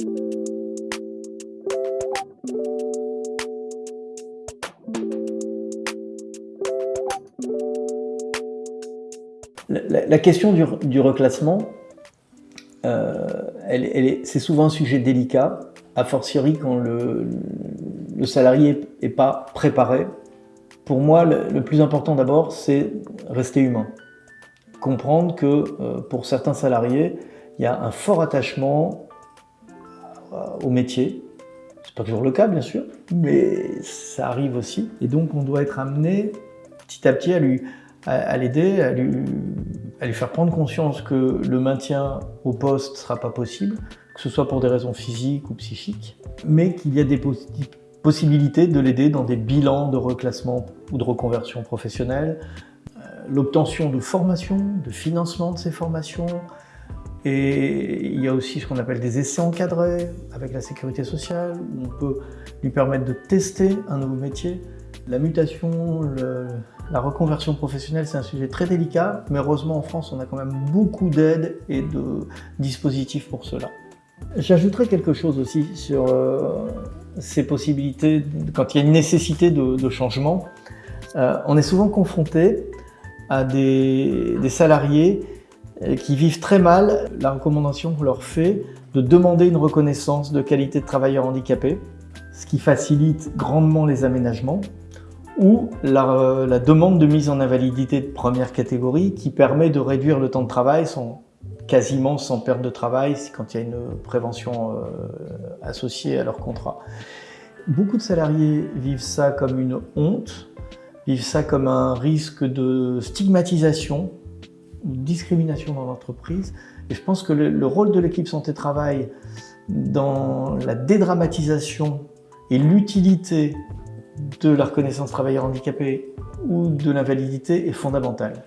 La, question du, reclassement, euh, c'est souvent un sujet délicat, a fortiori quand le, salarié n'est pas préparé. Pour moi, le, plus important d'abord, c'est rester humain. Comprendre que euh, pour certains salariés, il y a un fort attachement au métier. C'est pas toujours le cas, bien sûr, mais ça arrive aussi. Et donc, on doit être amené petit à petit à lui, à, l'aider, à lui, à lui faire prendre conscience que le maintien au poste ne sera pas possible, que ce soit pour des raisons physiques ou psychiques, mais qu'il y a des possibilités de l'aider dans des bilans de reclassement ou de reconversion professionnelle, euh, l'obtention de formations, de financement de ces formations, et il y a aussi ce qu'on appelle des essais encadrés avec la sécurité sociale, où on peut lui permettre de tester un nouveau métier. La mutation, la reconversion professionnelle, c'est un sujet très délicat, mais heureusement en France, on a quand même beaucoup d'aides et de dispositifs pour cela. J'ajouterai quelque chose aussi sur euh, ces possibilités, quand il y a une nécessité de, changement. Euh, on est souvent confronté à des, salariés qui vivent très mal la recommandation qu'on leur fait de demander une reconnaissance de qualité de travailleur handicapé, ce qui facilite grandement les aménagements, ou la, la, demande de mise en invalidité de première catégorie qui permet de réduire le temps de travail sans, quasiment sans perte de travail quand il y a une prévention euh, associée à leur contrat. Beaucoup de salariés vivent ça comme une honte, vivent ça comme un risque de stigmatisation discrimination dans l'entreprise. Et je pense que le, le rôle de l'équipe santé-travail dans la dédramatisation et l'utilité de la reconnaissance travailleur handicapé ou de l'invalidité est fondamental.